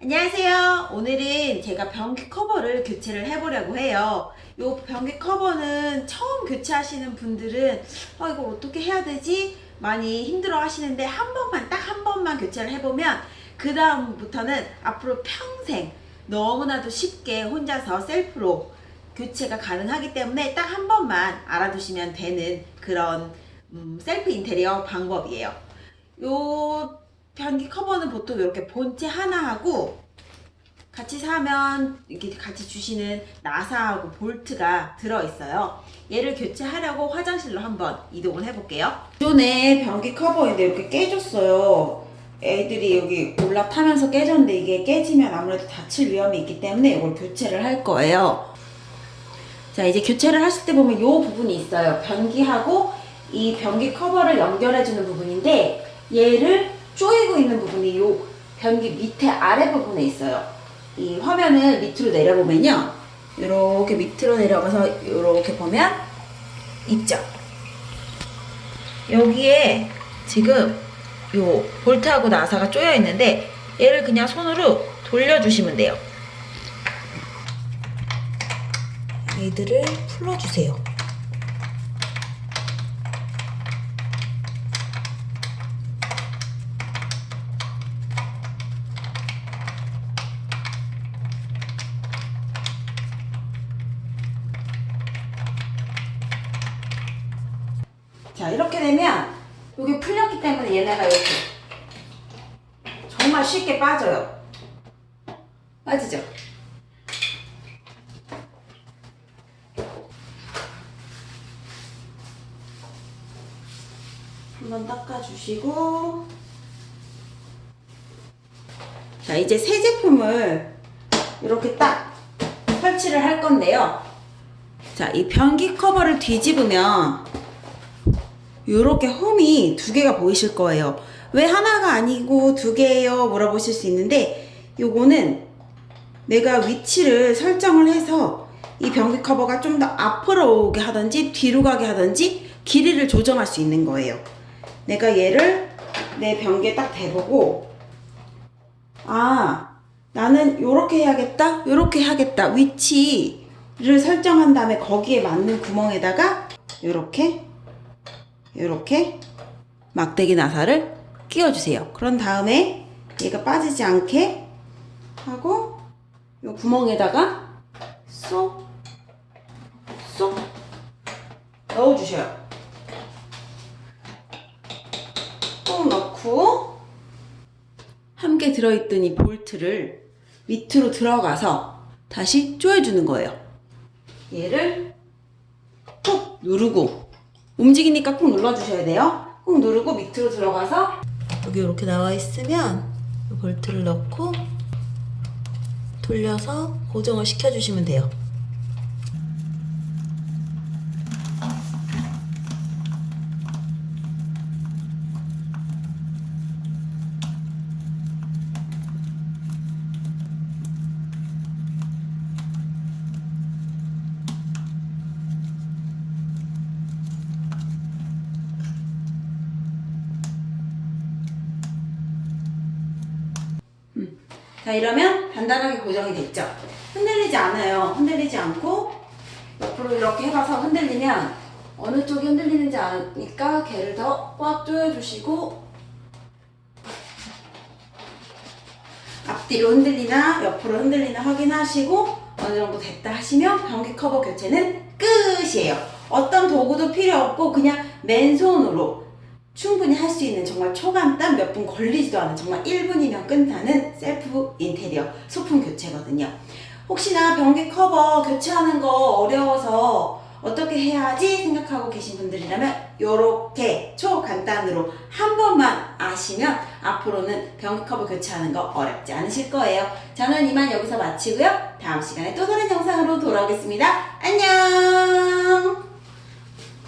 안녕하세요. 오늘은 제가 변기 커버를 교체를 해보려고 해요. 이 변기 커버는 처음 교체하시는 분들은 어, 이걸 어떻게 해야 되지? 많이 힘들어 하시는데 한 번만 딱 한 번만 교체를 해보면 그 다음부터는 앞으로 평생 너무나도 쉽게 혼자서 셀프로 교체가 가능하기 때문에 딱 한 번만 알아두시면 되는 그런 음, 셀프 인테리어 방법이에요. 요 변기 커버는 보통 이렇게 본체 하나하고 같이 사면 이렇게 같이 주시는 나사하고 볼트가 들어있어요. 얘를 교체하려고 화장실로 한번 이동을 해볼게요. 기존에 변기 커버인데 이렇게 깨졌어요. 애들이 여기 올라타면서 깨졌는데 이게 깨지면 아무래도 다칠 위험이 있기 때문에 이걸 교체를 할 거예요. 자 이제 교체를 하실 때 보면 이 부분이 있어요. 변기하고 이 변기 커버를 연결해주는 부분인데 얘를 조이고 있는 부분이 이 변기 밑에 아래 부분에 있어요. 이 화면을 밑으로 내려보면요. 이렇게 밑으로 내려가서 이렇게 보면 있죠. 여기에 지금 요 볼트하고 나사가 쪼여 있는데 얘를 그냥 손으로 돌려주시면 돼요. 얘들을 풀어주세요. 자 이렇게 되면 여기 풀렸기 때문에 얘네가 이렇게 정말 쉽게 빠져요. 빠지죠? 한번 닦아주시고 자 이제 새 제품을 이렇게 딱 설치를 할 건데요. 자이 변기 커버를 뒤집으면 이렇게 홈이 두 개가 보이실 거예요. 왜 하나가 아니고 두 개예요? 물어보실 수 있는데 요거는 내가 위치를 설정을 해서 이 변기 커버가 좀 더 앞으로 오게 하든지 뒤로 가게 하든지 길이를 조정할 수 있는 거예요. 내가 얘를 내 변기에 딱 대보고 아 나는 요렇게 해야겠다 요렇게 해야겠다 위치를 설정한 다음에 거기에 맞는 구멍에다가 요렇게 이렇게 막대기 나사를 끼워주세요. 그런 다음에 얘가 빠지지 않게 하고 이 구멍에다가 쏙, 쏙 넣어주셔요. 꼭 넣고 함께 들어있던 이 볼트를 밑으로 들어가서 다시 조여주는 거예요. 얘를 꾹 누르고 움직이니까 꾹 눌러주셔야 돼요. 꾹 누르고 밑으로 들어가서 여기 이렇게 나와 있으면 이 볼트를 넣고 돌려서 고정을 시켜주시면 돼요. 자 이러면 단단하게 고정이 됐죠? 흔들리지 않아요. 흔들리지 않고 옆으로 이렇게 해봐서 흔들리면 어느 쪽이 흔들리는지 아니까 걔를 더 꽉 조여주시고 앞뒤로 흔들리나 옆으로 흔들리나 확인하시고 어느 정도 됐다 하시면 변기 커버 교체는 끝이에요. 어떤 도구도 필요 없고 그냥 맨손으로 충분히 할 수 있는 정말 초간단 몇 분 걸리지도 않은 정말 1분이면 끝나는 셀프 인테리어 소품 교체거든요. 혹시나 변기 커버 교체하는 거 어려워서 어떻게 해야지 생각하고 계신 분들이라면 이렇게 초간단으로 한 번만 아시면 앞으로는 변기 커버 교체하는 거 어렵지 않으실 거예요. 저는 이만 여기서 마치고요. 다음 시간에 또 다른 영상으로 돌아오겠습니다. 안녕